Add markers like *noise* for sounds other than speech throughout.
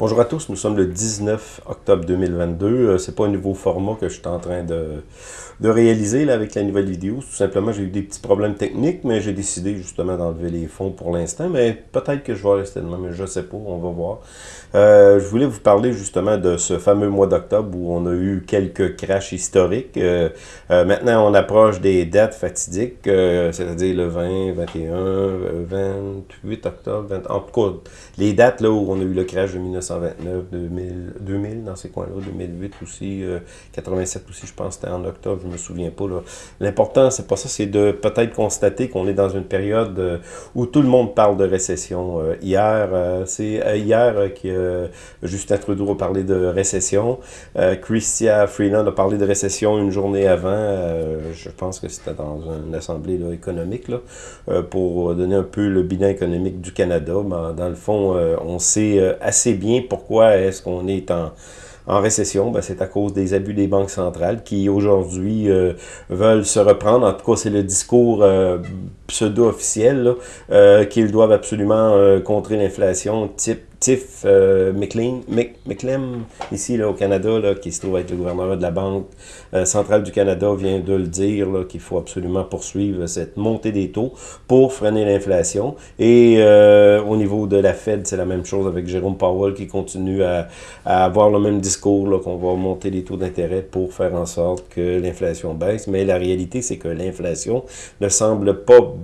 Bonjour à tous, nous sommes le 19 octobre 2022. Euh, c'est pas un nouveau format que je suis en train de, de réaliser là, avec la nouvelle vidéo. Tout simplement, j'ai eu des petits problèmes techniques, mais j'ai décidé justement d'enlever les fonds pour l'instant. Mais peut-être que je vais rester de même, je sais pas, on va voir. Euh, je voulais vous parler justement de ce fameux mois d'octobre où on a eu quelques crashs historiques. Euh, maintenant, on approche des dates fatidiques, c'est-à-dire le 20, 21, 28 octobre, 20, en tout cas, les dates là où on a eu le crash de 1900 1929, 2000, 2000 dans ces coins-là, 2008 aussi, 87 euh, aussi, je pense, c'était en octobre, je me souviens pas. L'important, c'est pas ça, c'est de peut-être constater qu'on est dans une période euh, où tout le monde parle de récession. Euh, hier, c'est hier que Justin Trudeau a parlé de récession. Christia Freeland a parlé de récession une journée avant. je pense que c'était dans une assemblée économique, là, pour donner un peu le bilan économique du Canada. Mais dans le fond, on sait assez bien pourquoi est-ce qu'on est en, récession, ben, c'est à cause des abus des banques centrales qui aujourd'hui euh, veulent se reprendre. En tout cas, c'est le discours euh, pseudo-officiel euh, qu'ils doivent absolument contrer l'inflation type Tiff euh, McLean, McLean, ici là, au Canada, là, qui se trouve être le gouverneur de la Banque euh, centrale du Canada, vient de le dire qu'il faut absolument poursuivre cette montée des taux pour freiner l'inflation. Et euh, au niveau de la Fed, c'est la même chose avec Jérôme Powell qui continue à, à avoir le même discours qu'on va monter les taux d'intérêt pour faire en sorte que l'inflation baisse. Mais la réalité, c'est que l'inflation ne semble pas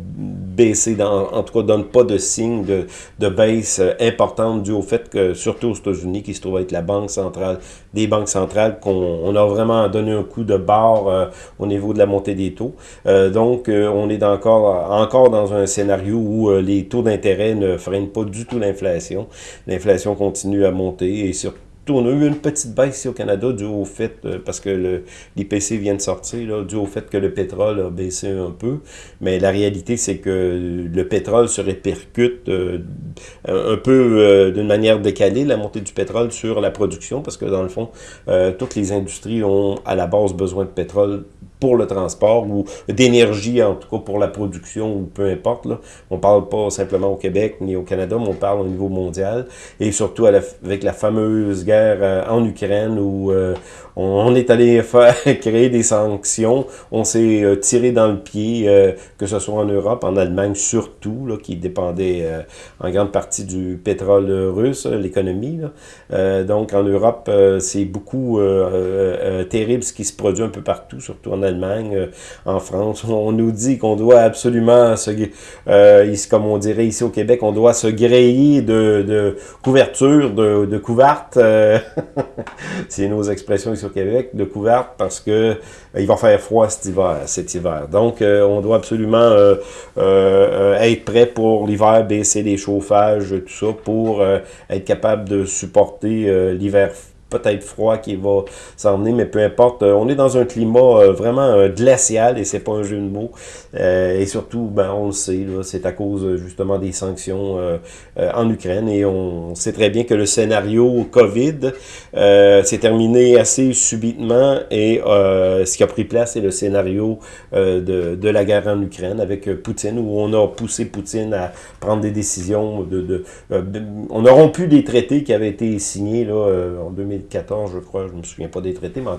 baisser, dans, en tout cas donne pas de signe de, de baisse importante dû au fait que, surtout aux États-Unis, qui se trouve être la banque centrale, des banques centrales, qu'on a vraiment donné un coup de barre euh, au niveau de la montée des taux. Euh, donc, euh, on est encore, encore dans un scénario où les taux d'intérêt ne freinent pas du tout l'inflation. L'inflation continue à monter et surtout on a eu une petite baisse ici au Canada dû au fait, euh, parce que l'IPC vient de sortir, là, dû au fait que le pétrole a baissé un peu. Mais la réalité, c'est que le pétrole se répercute euh, un peu euh, d'une manière décalée, la montée du pétrole sur la production, parce que dans le fond, toutes les industries ont à la base besoin de pétrole pour le transport ou d'énergie, en tout cas pour la production ou peu importe. Là. On parle pas simplement au Québec ni au Canada, mais on parle au niveau mondial et surtout avec la fameuse guerre euh, en Ukraine où euh, on, est allé *laughs* faire créer des sanctions, on s'est euh, tiré dans le pied, que ce soit en Europe, en Allemagne surtout, là, qui dépendait en grande partie du pétrole russe, l'économie. donc en Europe, c'est beaucoup terrible ce qui se produit un peu partout, surtout en Allemagne, euh, en France. *laughs* On nous dit qu'on doit absolument se, euh, comme on dirait ici au Québec, on doit se griller de, de couverture, de, de couverte. Euh, *laughs* c'est nos expressions ici au Québec, de couverte, parce que il va faire froid cet hiver. Cet hiver. Donc, on doit absolument être prêt pour l'hiver, baisser les chauffages, tout ça, pour être capable de supporter l'hiver peut-être froid qui va s'emmener, mais peu importe. Euh, on est dans un climat euh, vraiment euh, glacial et c'est pas un jeu de mots. et surtout, ben, on le sait, c'est à cause justement des sanctions en Ukraine et on sait très bien que le scénario COVID s'est terminé assez subitement et ce qui a pris place, c'est le scénario de, de, la guerre en Ukraine avec Poutine où on a poussé Poutine à prendre des décisions de... de on a rompu des traités qui avaient été signés là, en 2000 2014, je crois, je ne me souviens pas des traités, mais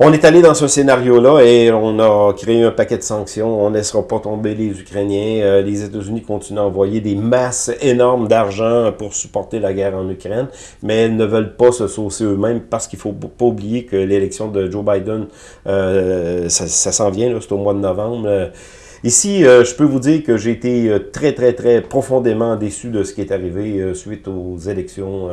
on est allé dans ce scénario-là et on a créé un paquet de sanctions. On ne laissera pas tomber les Ukrainiens. Euh, les États-Unis continuent à envoyer des masses énormes d'argent pour supporter la guerre en Ukraine, mais elles ne veulent pas se saucer eux-mêmes parce qu'il faut pas oublier que l'élection de Joe Biden, euh, ça, ça s'en vient, c'est au mois de novembre. Ici, euh, je peux vous dire que j'ai été euh, très, très, très profondément déçu de ce qui est arrivé euh, suite aux élections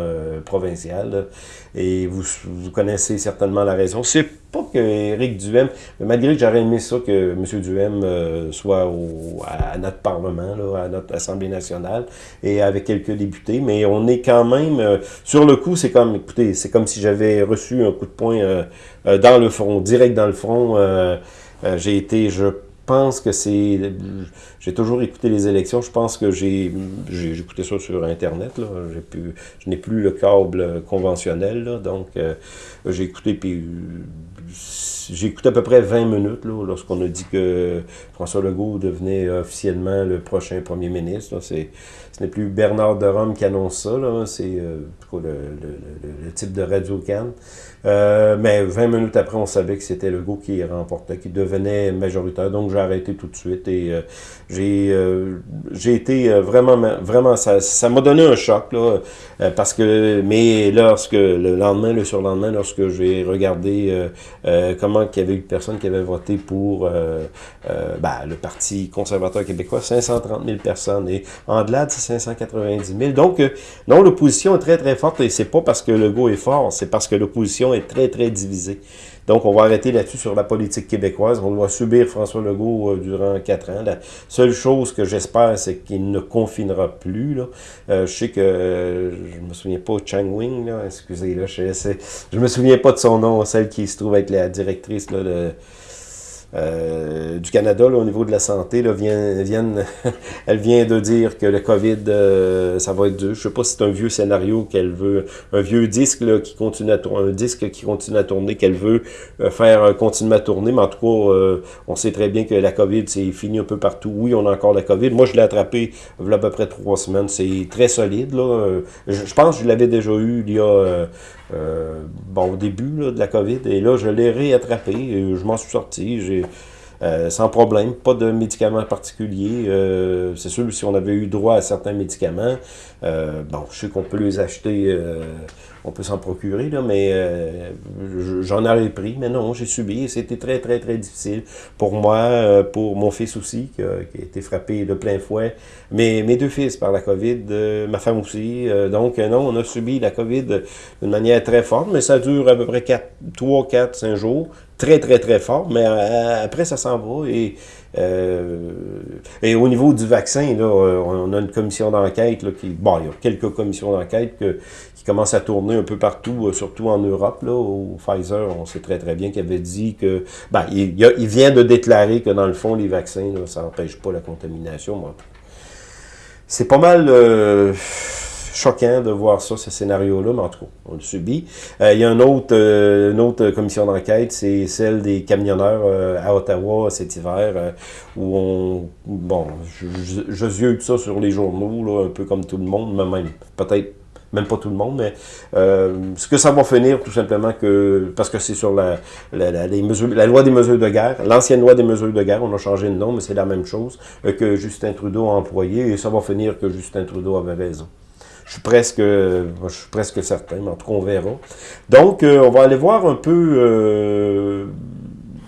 provinciales. Et vous, vous connaissez certainement la raison. C'est pas que Éric Duhem, malgré que j'aurais aimé ça que M. Duhem soit au, à notre Parlement, là, à notre Assemblée nationale, et avec quelques députés, mais on est quand même, sur le coup, c'est comme, écoutez, c'est comme si j'avais reçu un coup de poing dans le front, direct dans le front. j'ai été, je pense que c'est... J'ai toujours écouté les élections. Je pense que j'ai écouté ça sur Internet. Là. Pu, je n'ai plus le câble conventionnel. Là, donc, euh, j'ai écouté, puis j'ai écouté à peu près 20 minutes là, lorsqu'on a dit que François Legault devenait officiellement le prochain premier ministre. ce n'est plus Bernard de Rome qui annonce ça, c'est euh, le, type de radio can euh, mais 20 minutes après, on savait que c'était Legault qui remportait, qui devenait majoritaire. Donc j'ai arrêté tout de suite et euh, j'ai j'ai été vraiment, vraiment, ça m'a donné un choc là, parce que, mais lorsque le lendemain, le surlendemain, lorsque j'ai regardé comment qu'il y avait eu personnes qui avaient voté pour euh, euh, ben, le Parti conservateur québécois, 530 000 personnes. Et en delà, c'est 590 000. Donc, euh, non, l'opposition est très, très forte. Et c'est pas parce que le go est fort, c'est parce que l'opposition est très, très divisée. Donc, on va arrêter là-dessus sur la politique québécoise. On doit subir François Legault durant quatre ans. La seule chose que j'espère, c'est qu'il ne confinera plus. Là. je sais que, je me souviens pas, Chang Wing, excusez, là, je, je me souviens pas de son nom, celle qui se trouve être la directrice là, de euh, du Canada au niveau de la santé là, vient, *laughs* elle vient de dire que le COVID, euh, ça va être dur. Je sais pas si c'est un vieux scénario qu'elle veut, un vieux disque là, qui continue à tourner, un disque qui continue à tourner, qu'elle veut euh, faire continuer à tourner, mais en tout cas, on sait très bien que la COVID, c'est fini un peu partout. Oui, on a encore la COVID. Moi, je l'ai attrapé il y a à peu près trois semaines. C'est très solide. Là. Je, pense que je l'avais déjà eu il y a euh, bon, au début de la COVID, et là, je l'ai réattrapé, et je m'en suis sorti, j'ai euh, sans problème, pas de médicaments particuliers. Euh, c'est sûr, si on avait eu droit à certains médicaments, bon, je sais qu'on peut les acheter on peut s'en procurer, là, mais euh, j'en aurais pris, mais non, j'ai subi, c'était très, très, très difficile pour moi, euh, pour mon fils aussi, qui a, été frappé de plein fouet, mais mes deux fils par la COVID, euh, ma femme aussi, donc non, on a subi la COVID d'une manière très forte, mais ça dure à peu près 4, 3, 4, 5 jours, très, très, très fort, mais après, ça s'en va, et et au niveau du vaccin, là, on a une commission d'enquête qui. Bon, il y a quelques commissions d'enquête commence à tourner un peu partout, euh, surtout en Europe. Là, au Pfizer, on sait très très bien qu'il avait dit que... Ben, il, vient de déclarer que dans le fond, les vaccins, ça n'empêche pas la contamination. C'est pas mal... Euh, choquant de voir ça, ce scénario-là, mais en tout cas, on le subit. Euh, il y a une autre, une autre commission d'enquête, c'est celle des camionneurs à Ottawa cet hiver, où on... Bon, je, je, je ça sur les journaux, là, un peu comme tout le monde, mais même peut-être même pas tout le monde, mais euh, ce que ça va finir, tout simplement, que parce que c'est sur la, la, mesures, la loi des mesures de guerre, l'ancienne loi des mesures de guerre, on a changé de nom, mais c'est la même chose euh, que Justin Trudeau a employé, et ça va finir que Justin Trudeau avait raison. Je suis presque, je suis presque certain, mais en tout cas, on verra. Donc, euh, on va aller voir un peu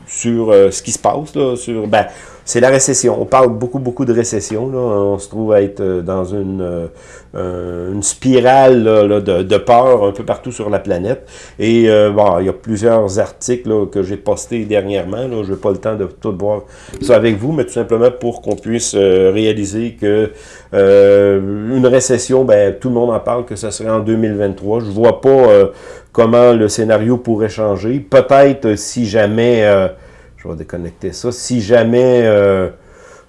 sur ce qui se passe, là, sur, ben, c'est la récession. On parle beaucoup, beaucoup de récession. Là. On se trouve à être euh, dans une, euh, une spirale là, de, peur un peu partout sur la planète. Et euh, bon, il y a plusieurs articles là, que j'ai postés dernièrement. Je n'ai pas le temps de tout voir ça avec vous, mais tout simplement pour qu'on puisse réaliser que une récession, ben, tout le monde en parle, que ce serait en 2023. Je vois pas comment le scénario pourrait changer. Peut-être si jamais déconnecter ça. Si jamais euh,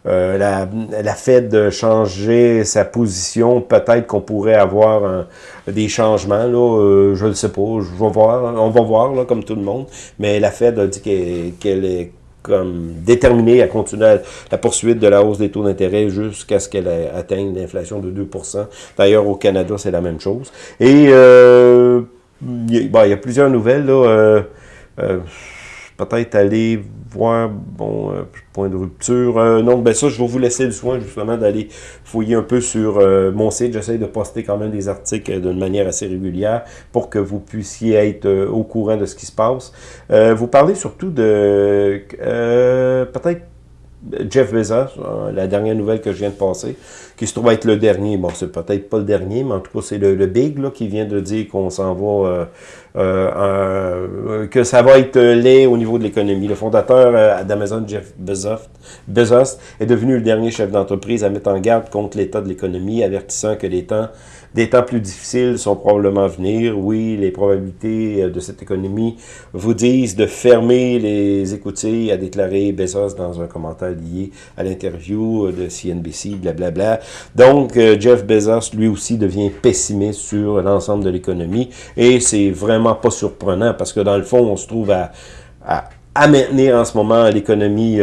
euh, la, Fed changeait sa position, peut-être qu'on pourrait avoir des changements. Là, euh, je ne sais pas, je vais voir, on va voir là, comme tout le monde. Mais la Fed a dit qu'elle est comme déterminée à continuer la poursuite de la hausse des taux d'intérêt jusqu'à ce qu'elle atteigne l'inflation de 2% D'ailleurs, au Canada, c'est la même chose. Et il, y a plusieurs nouvelles. Là, peut-être aller voir, bon, euh, point de rupture. Euh, non, ben ça, je vais vous laisser le soin justement d'aller fouiller un peu sur euh, mon site. J'essaie de poster quand même des articles d'une manière assez régulière pour que vous puissiez être au courant de ce qui se passe. vous parlez surtout de peut-être Jeff Bezos, la dernière nouvelle que je viens de passer, qui se trouve être le dernier. Bon, c'est peut-être pas le dernier, mais en tout cas, c'est le, big là, qui vient de dire qu'on s'en va, euh, euh, que ça va être laid au niveau de l'économie. Le fondateur euh, d'Amazon, Jeff Bezos, Bezos, est devenu le dernier chef d'entreprise à mettre en garde contre l'état de l'économie, avertissant que les temps des temps plus difficiles sont probablement à venir. Oui, les probabilités euh, de cette économie vous disent de fermer les écoutilles, a déclaré Bezos dans un commentaire lié à l'interview euh, de CNBC, blablabla. Donc, euh, Jeff Bezos, lui aussi, devient pessimiste sur l'ensemble de l'économie. Et c'est vraiment pas surprenant parce que dans le fond, on se trouve à à maintenir en ce moment l'économie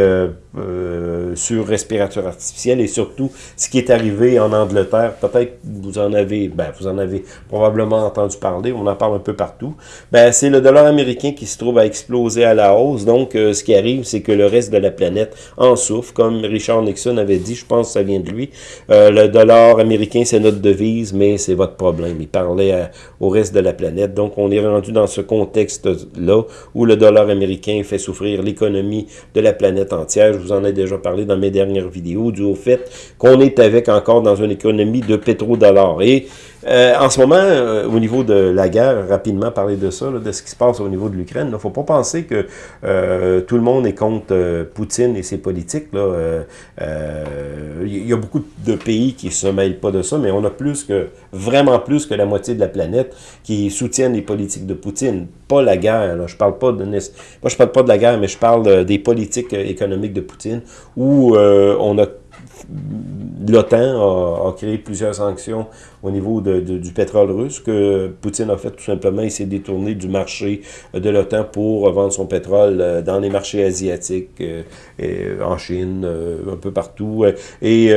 euh, sur respirateur artificiel et surtout ce qui est arrivé en Angleterre. Peut-être vous en avez, ben, vous en avez probablement entendu parler, on en parle un peu partout. Ben, c'est le dollar américain qui se trouve à exploser à la hausse. Donc, euh, ce qui arrive, c'est que le reste de la planète en souffre. Comme Richard Nixon avait dit, je pense que ça vient de lui, euh, le dollar américain, c'est notre devise, mais c'est votre problème. Il parlait au reste de la planète. Donc, on est rendu dans ce contexte-là où le dollar américain fait souffrir l'économie de la planète entière vous en ai déjà parlé dans mes dernières vidéos, du au fait qu'on est avec encore dans une économie de pétrodollars. Et euh, en ce moment, euh, au niveau de la guerre, rapidement parler de ça, de ce qui se passe au niveau de l'Ukraine, il ne faut pas penser que euh, tout le monde est contre Poutine et ses politiques. Il y a beaucoup de pays qui ne se mêlent pas de ça, mais on a plus que, vraiment plus que la moitié de la planète qui soutiennent les politiques de Poutine. Pas la guerre, je parle pas de... Moi, je parle pas de la guerre, mais je parle des politiques économiques de Poutine, où on a l'OTAN a, créé plusieurs sanctions au niveau du pétrole russe, que Poutine a fait tout simplement, il s'est détourné du marché de l'OTAN pour vendre son pétrole euh, dans les marchés asiatiques, euh, et en Chine, euh, un peu partout, et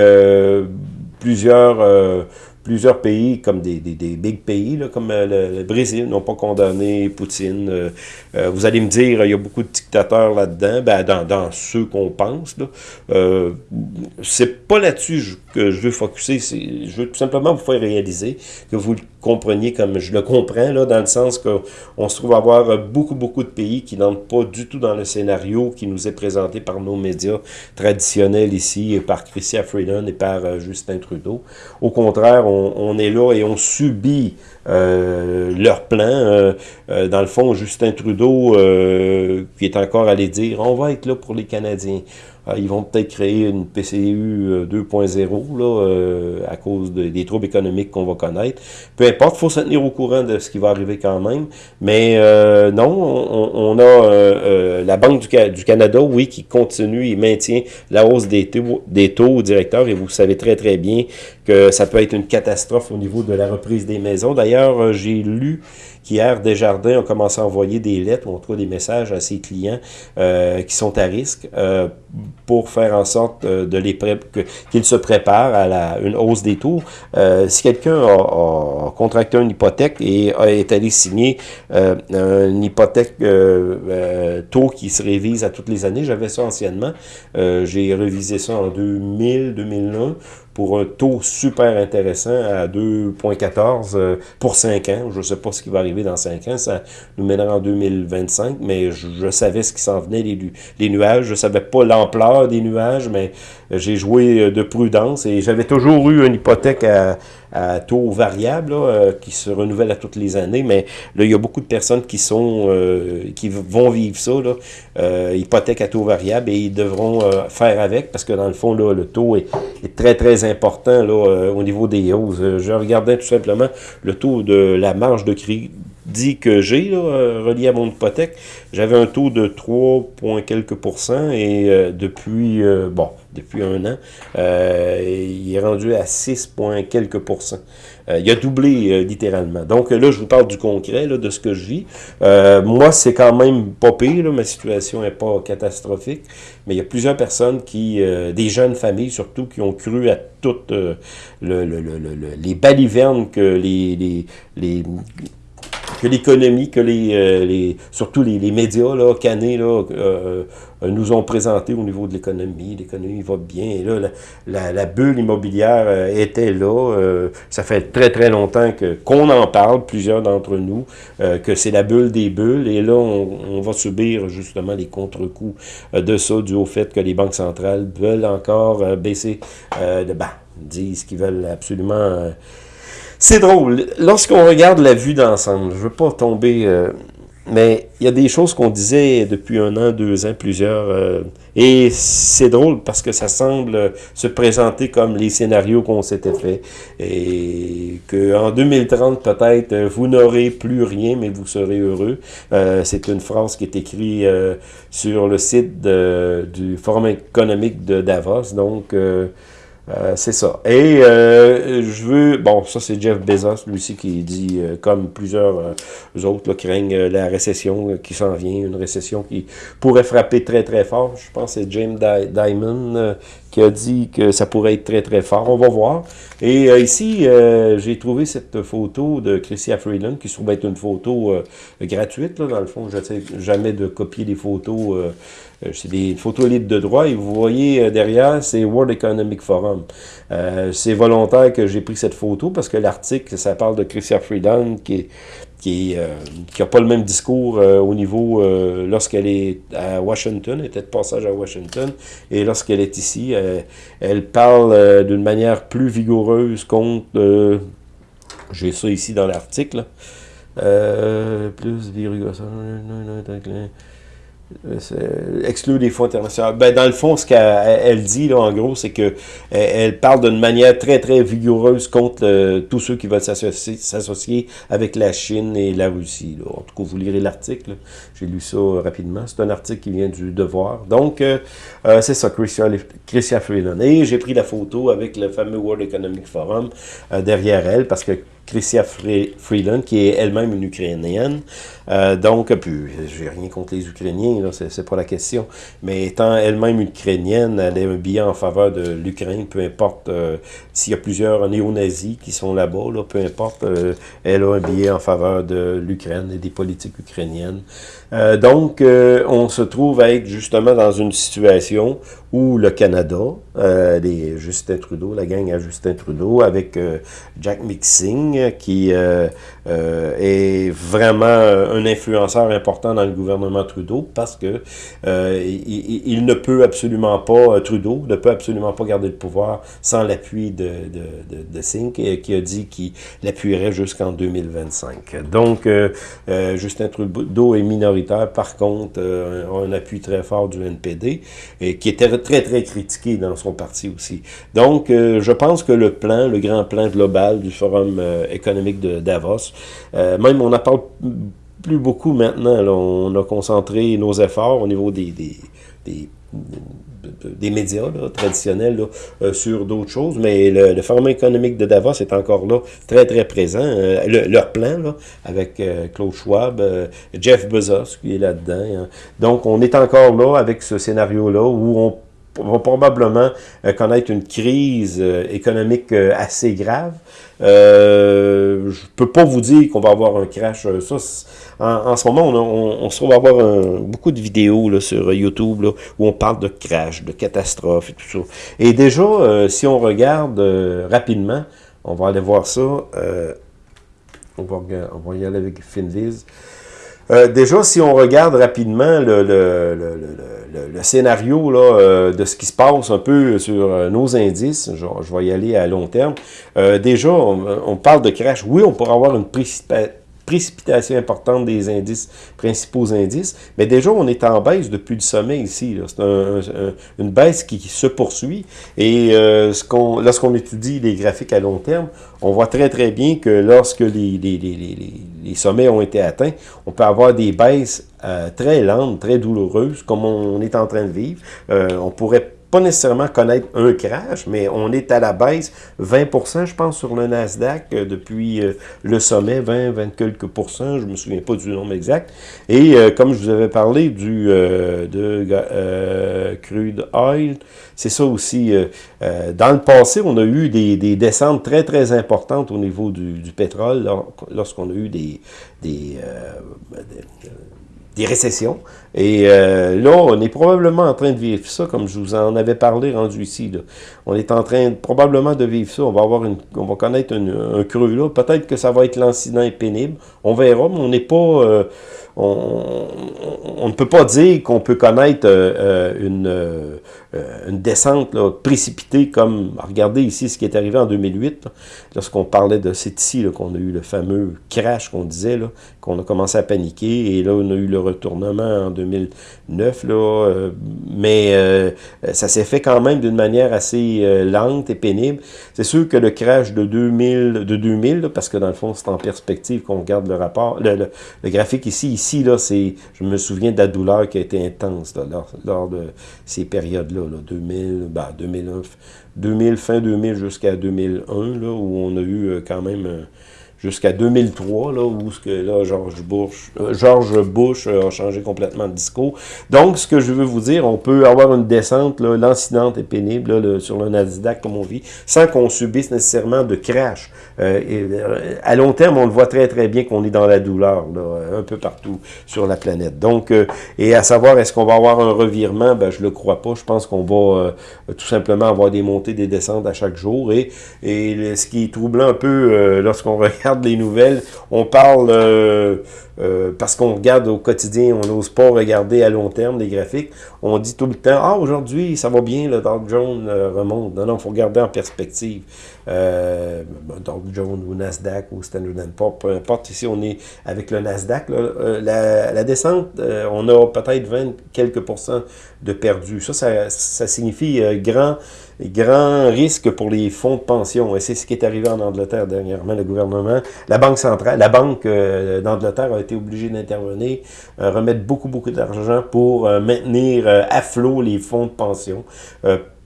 plusieurs plusieurs pays, comme des, des, big pays, là, comme euh, le, Brésil, n'ont pas condamné Poutine. Euh, euh, vous allez me dire, il y a beaucoup de dictateurs là-dedans, ben, dans, dans ceux qu'on pense. Là. c'est pas là-dessus que je veux focuser, je veux tout simplement vous faire réaliser que vous compreniez comme je le comprends, là, dans le sens qu'on se trouve à avoir beaucoup, beaucoup de pays qui n'entrent pas du tout dans le scénario qui nous est présenté par nos médias traditionnels ici, par Christian Freeland et par Justin Trudeau. Au contraire, on est là et on subit euh, leur plan. Euh, euh, dans le fond, Justin Trudeau, qui est encore allé dire, on va être là pour les Canadiens. Ils vont peut-être créer une PCU 2.0 là à cause des troubles économiques qu'on va connaître. Peu importe, il faut se tenir au courant de ce qui va arriver quand même. Mais non, on, a la Banque du, du, Canada, oui, qui continue et maintient la hausse des taux, des taux directeurs. Et vous savez très très bien que ça peut être une catastrophe au niveau de la reprise des maisons. D'ailleurs, euh, j'ai lu qu'hier, Desjardins a commencé à envoyer des lettres, ou en tout des messages à ses clients euh, qui sont à risque euh, pour faire en sorte de les qu'ils se préparent à la, une hausse des taux. si quelqu'un a, contracté une hypothèque et est allé signer une hypothèque taux qui se révise à toutes les années, j'avais ça anciennement, j'ai révisé ça en 2000, 2001, pour un taux super intéressant à 2,14 euh, pour 5 ans. Je ne sais pas ce qui va arriver dans 5 ans, ça nous mènera en 2025, mais je, savais ce qui s'en venait, les, nuages. Je savais pas l'ampleur des nuages, mais j'ai joué de prudence et j'avais toujours eu une hypothèque à, taux variable euh, qui se renouvelle à toutes les années, mais là, il y a beaucoup de personnes qui sont euh, qui vont vivre ça, euh, hypothèque à taux variable, et ils devront faire avec, parce que dans le fond, là, le taux est, est très, très important là, au niveau des hausses. Je regardais tout simplement le taux de la marge de crédit dit que j'ai, euh, relié à mon hypothèque, j'avais un taux de 3, quelques pourcents et euh, depuis, euh, bon, depuis un an, il est rendu à 6, quelques pourcents. il a doublé littéralement. Donc là, je vous parle du concret, là, de ce que je vis. moi, c'est quand même pas pire, ma situation n'est pas catastrophique, mais il y a plusieurs personnes qui, des jeunes familles surtout, qui ont cru à toutes le, les balivernes que les, les, les que l'économie, que les, euh, les, surtout les, les, médias là, canés là, euh, euh, nous ont présenté au niveau de l'économie. L'économie va bien. Et là, la, la, bulle immobilière était là. ça fait très, très longtemps qu'on en parle, plusieurs d'entre nous, que c'est la bulle des bulles. Et là, on, on va subir justement les contre-coups de ça, dû au fait que les banques centrales veulent encore baisser de bas, disent qu'ils veulent absolument c'est drôle. Lorsqu'on regarde la vue d'ensemble, je veux pas tomber... Euh, mais il y a des choses qu'on disait depuis un an, deux ans, plusieurs. Euh, et c'est drôle parce que ça semble se présenter comme les scénarios qu'on s'était fait. Et qu'en 2030, peut-être, vous n'aurez plus rien, mais vous serez heureux. Euh, c'est une phrase qui est écrite sur le site du Forum économique de Davos. Donc... Euh, c'est ça. Et euh, je veux... Bon, ça c'est Jeff Bezos, lui aussi, qui dit, euh, comme plusieurs autres, là, craignent la récession qui s'en vient, une récession qui pourrait frapper très très fort. Je pense que c'est James Diamond qui a dit que ça pourrait être très très fort. On va voir. Et ici, j'ai trouvé cette photo de Christian Freeland, qui se trouve être une photo gratuite. Là, dans le fond, je sais jamais de copier des photos euh, c'est des photos libres de droit et vous voyez euh, derrière, c'est World Economic Forum. Euh, c'est volontaire que j'ai pris cette photo parce que l'article, ça parle de Chrystia Freeland qui qui n'a pas le même discours au niveau lorsqu'elle est à Washington, elle était de passage à Washington, et lorsqu'elle est ici, elle parle d'une manière plus vigoureuse contre, j'ai ça ici dans l'article, plus euh, exclure des fonds internationaux. Ben, dans le fond, ce qu'elle dit, là, en gros, c'est que elle parle d'une manière très, très vigoureuse contre tous ceux qui veulent s'associer avec la Chine et la Russie. En tout cas, vous lirez l'article. J'ai lu ça rapidement. C'est un article qui vient du Devoir. Donc, euh, euh, c'est ça, Christian, Christian Freeland. Et j'ai pris la photo avec le fameux World Economic Forum derrière elle, parce que Christia Freeland, qui est elle-même une Ukrainienne. Euh, donc, puis, j'ai rien contre les Ukrainiens, c'est pas la question. Mais étant elle-même ukrainienne, elle a un billet en faveur de l'Ukraine, peu importe euh, s'il y a plusieurs néo-nazis qui sont là-bas, là, peu importe, euh, elle a un billet en faveur de l'Ukraine et des politiques ukrainiennes. Donc, on se trouve à être justement dans une situation où le Canada, euh, Justin Trudeau, la gang à Justin Trudeau, avec euh, Jack Mixing, qui euh, euh, est vraiment un influenceur important dans le gouvernement Trudeau, parce que il, ne peut absolument pas, Trudeau ne peut absolument pas garder le pouvoir sans l'appui de, de, de, de Singh, qui a dit qu'il l'appuierait jusqu'en 2025. Donc, Justin Trudeau est minoritaire, par contre, un appui très fort du NPD, et qui était très, très critiqué dans son parti aussi. Donc, euh, je pense que le plan, le grand plan global du Forum euh, économique de Davos, euh, même on n'en parle plus beaucoup maintenant, on a concentré nos efforts au niveau des, des, des médias traditionnels sur d'autres choses, mais le, Forum économique de Davos est encore là, très très présent. leur plan, là, avec Claude Schwab, Jeff Bezos qui est là-dedans. Hein. Donc, on est encore là avec ce scénario-là où on va probablement euh, connaître une crise euh, économique euh, assez grave. Euh, je peux pas vous dire qu'on va avoir un crash. Ça, en, ce moment, on, se trouve avoir beaucoup de vidéos sur YouTube où on parle de crash, de catastrophe et tout ça. Et déjà, si on regarde rapidement, on va aller voir ça. on, va, on va y aller avec Finviz. Déjà, si on regarde rapidement le, le, le, scénario euh, de ce qui se passe un peu sur euh, nos indices, je, je, vais y aller à long terme. Euh, déjà, on, parle de crash. Oui, on pourrait avoir une précipitation importante des indices, principaux indices, mais déjà, on est en baisse depuis le sommet ici. C'est une baisse qui, se poursuit. Et qu'on, lorsqu'on étudie les graphiques à long terme, on voit très, très bien que lorsque les, sommets ont été atteints, on peut avoir des baisses euh, très lente, très douloureuse, comme on est en train de vivre. Euh, on pourrait pas nécessairement connaître un crash, mais on est à la baisse 20%, je pense, sur le Nasdaq euh, depuis euh, le sommet, 20, 20 quelques pourcents, je me souviens pas du nombre exact. Et comme je vous avais parlé du de crude oil, c'est ça aussi. dans le passé, on a eu des, des, descentes très, très importantes au niveau du, du pétrole lorsqu'on a eu des, des, des des récessions. Et euh, là, on est probablement en train de vivre ça, comme je vous en avais parlé rendu ici. On est en train probablement de vivre ça. On va avoir une, on va connaître un creux là. Peut-être que ça va être l'incident pénible. On verra, mais on n'est pas... Euh, on, ne peut pas dire qu'on peut connaître euh, une, une descente précipitée comme, regardez ici ce qui est arrivé en 2008, lorsqu'on parlait de, c'est ici qu'on a eu le fameux crash qu'on disait, qu'on a commencé à paniquer, et là on a eu le retournement en 2009, là, euh, mais euh, ça s'est fait quand même d'une manière assez euh, lente et pénible. C'est sûr que le crash de 2000, de 2000 parce que dans le fond, c'est en perspective qu'on regarde le rapport, le, graphique ici, ici, là, c'est, je me souviens de la douleur qui a été intense lors, de ces périodes-là, là, 2000, ben, 2009, 2000, fin 2000 jusqu'à 2001, là, où on a eu euh, quand même jusqu'à 2003, là, où ce que, là, George Bush, euh, George Bush a changé complètement de discours. Donc, ce que je veux vous dire, on peut avoir une descente, l'incidente est pénible là, sur le Nasdaq, comme on vit, sans qu'on subisse nécessairement de crash. Euh, et, euh, à long terme, on le voit très, très bien qu'on est dans la douleur, là, un peu partout sur la planète. Donc, et à savoir, est-ce qu'on va avoir un revirement? Ben, je le crois pas. Je pense qu'on va tout simplement avoir des montées, des descentes à chaque jour. Et, et ce qui est troublant un peu lorsqu'on *laughs* regarde les nouvelles, on parle, euh, euh, parce qu'on regarde au quotidien, on n'ose pas regarder à long terme les graphiques, on dit tout le temps, ah aujourd'hui ça va bien, le Dow Jones euh, remonte. Non, non, il faut regarder en perspective. Euh, Dow Jones ou Nasdaq ou Standard Poor's, peu importe, ici on est avec le Nasdaq, la, descente, on a peut-être 20 quelques pourcents de perdus. Ça, ça, ça signifie grand grand risque pour les fonds de pension. Et c'est ce qui est arrivé en Angleterre dernièrement. Le gouvernement, la Banque centrale, la Banque euh, d'Angleterre a été obligée d'intervenir, euh, remettre beaucoup, beaucoup d'argent pour euh, maintenir à flot les fonds de pension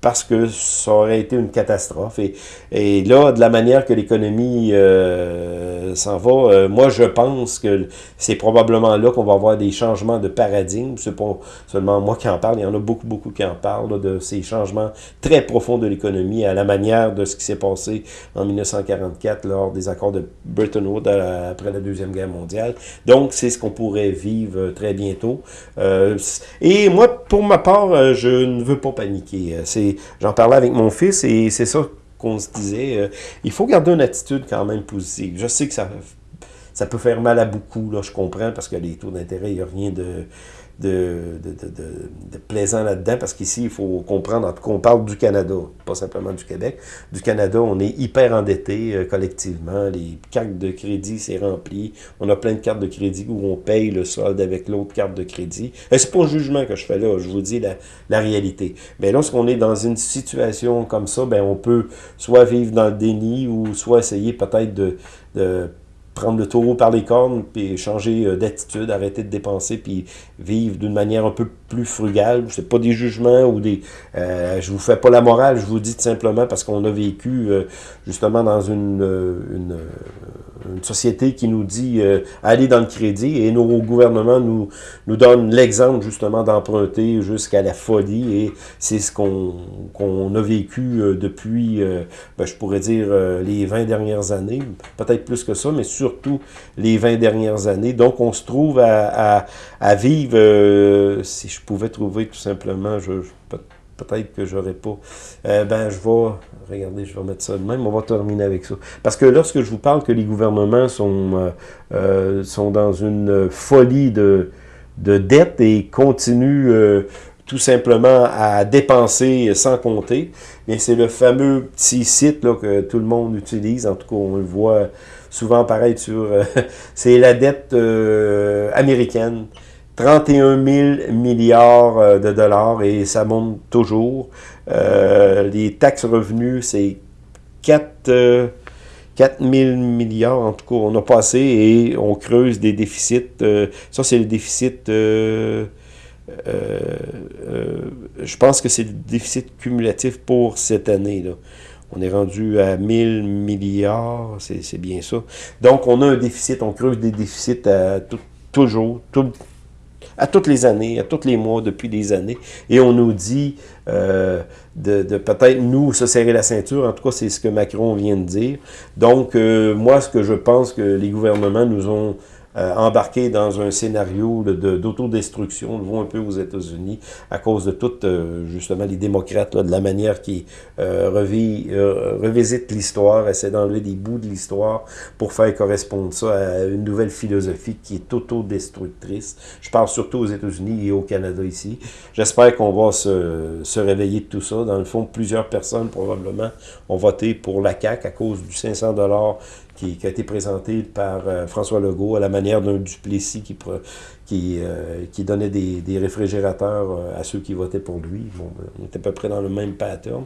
parce que ça aurait été une catastrophe. Et, et là, de la manière que l'économie euh, s'en va, euh, moi, je pense que c'est probablement là qu'on va avoir des changements de paradigme. C'est pas seulement moi qui en parle, il y en a beaucoup, beaucoup qui en parlent, de ces changements très profonds de l'économie à la manière de ce qui s'est passé en 1944 lors des accords de Bretton Woods euh, après la Deuxième Guerre mondiale. Donc, c'est ce qu'on pourrait vivre très bientôt. et moi, pour ma part, je ne veux pas paniquer. C'est j'en parlais avec mon fils et c'est ça qu'on se disait. Euh, il faut garder une attitude quand même positive. Je sais que ça, peut faire mal à beaucoup, là, je comprends, parce que les taux d'intérêt, il n'y a rien de de, de, plaisant là-dedans, parce qu'ici, il faut comprendre, en tout cas, on parle du Canada, pas simplement du Québec. Du Canada, on est hyper endetté euh, collectivement, les cartes de crédit, c'est rempli, on a plein de cartes de crédit où on paye le solde avec l'autre carte de crédit. Et c'est pas un jugement que je fais là, je vous dis la, la réalité. Mais lorsqu'on est dans une situation comme ça, ben on peut soit vivre dans le déni ou soit essayer peut-être de, de prendre le taureau par les cornes, puis changer euh, d'attitude, arrêter de dépenser, puis vivre d'une manière un peu plus frugale. C'est pas des jugements ou des... Euh, je vous fais pas la morale, je vous dis tout simplement parce qu'on a vécu euh, justement dans une, une, société qui nous dit euh, aller dans le crédit et nos gouvernements nous, nous donnent l'exemple justement d'emprunter jusqu'à la folie et c'est ce qu'on a vécu depuis, ben, je pourrais dire, les 20 dernières années, peut-être plus que ça, mais surtout les 20 dernières années. Donc on se trouve à, vivre, si je pouvais trouver tout simplement, peut-être que j'aurais pas. Euh, ben, je vais, regardez, je vais mettre ça de même, on va terminer avec ça. Parce que lorsque je vous parle que les gouvernements sont, euh, euh, sont dans une folie de, de dette et continuent tout simplement à dépenser sans compter, bien c'est le fameux petit site là, que tout le monde utilise, en tout cas on le voit souvent apparaître *laughs* sur... c'est la dette américaine. 31 000 milliards euh, de dollars et ça monte toujours. Euh, les taxes revenus, c'est 4, 4 000 milliards, en tout cas, on a passé et on creuse des déficits. Euh, ça, c'est le déficit... je pense que c'est le déficit cumulatif pour cette année. là. On est rendu à 1000 milliards, c'est bien ça. Donc, on a un déficit, on creuse des déficits à toujours, à toutes les années, à tous les mois, depuis des années. Et on nous dit euh, de, peut-être nous se serrer la ceinture. En tout cas, c'est ce que Macron vient de dire. Donc, euh, moi, ce que je pense que les gouvernements nous ont euh, embarqué dans un scénario d'autodestruction. On le un peu aux États-Unis à cause de toutes, euh, justement, les démocrates, là, de la manière qui euh, euh, revisitent l'histoire, essaient d'enlever des bouts de l'histoire pour faire correspondre ça à une nouvelle philosophie qui est autodestructrice. Je parle surtout aux États-Unis et au Canada ici. J'espère qu'on va se, se réveiller de tout ça. Dans le fond, plusieurs personnes probablement ont voté pour la CAQ à cause du 500 qui, a été présenté par euh, François Legault à la manière d'un Duplessis qui, qui, euh, qui donnait des, des réfrigérateurs euh, à ceux qui votaient pour lui. Bon, on était à peu près dans le même pattern.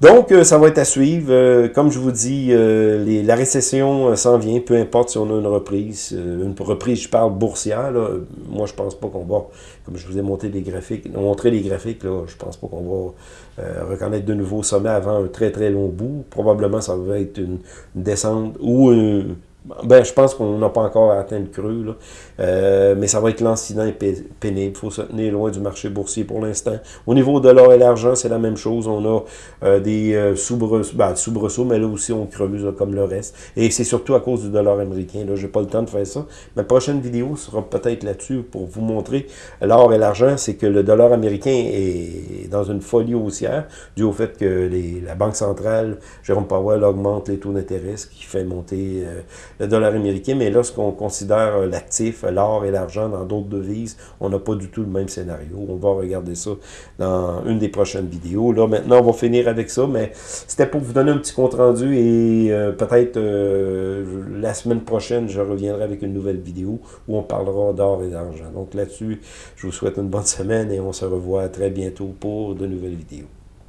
Donc, euh, ça va être à suivre. Euh, comme je vous dis, euh, les, la récession s'en vient, peu importe si on a une reprise. une reprise, je parle boursière. Là. Moi, je pense pas qu'on va, comme je vous ai montré les graphiques, montré les graphiques, là, je pense pas qu'on va reconnaître de nouveaux sommets avant un très très long bout. Probablement, ça va être une, une descente ou une, ben, je pense qu'on n'a pas encore atteint le creux, là. Euh, mais ça va être l'incident pénible. Il faut se tenir loin du marché boursier pour l'instant. Au niveau de l'or et l'argent, c'est la même chose. On a euh, des euh, soubresauts, ben, soubresauts, mais là aussi on creuse comme le reste. Et c'est surtout à cause du dollar américain. Là, j'ai pas le temps de faire ça. Ma prochaine vidéo sera peut-être là-dessus pour vous montrer l'or et l'argent. C'est que le dollar américain est dans une folie haussière dû au fait que les, la Banque centrale, Jérôme Powell, augmente les taux d'intérêt, ce qui fait monter le dollar américain, mais lorsqu'on considère euh, l'actif, l'or et l'argent dans d'autres devises, on n'a pas du tout le même scénario. On va regarder ça dans une des prochaines vidéos. Là, maintenant, on va finir avec ça, mais c'était pour vous donner un petit compte-rendu et euh, peut-être euh, la semaine prochaine, je reviendrai avec une nouvelle vidéo où on parlera d'or et d'argent. Donc là-dessus, je vous souhaite une bonne semaine et on se revoit très bientôt pour de nouvelles vidéos.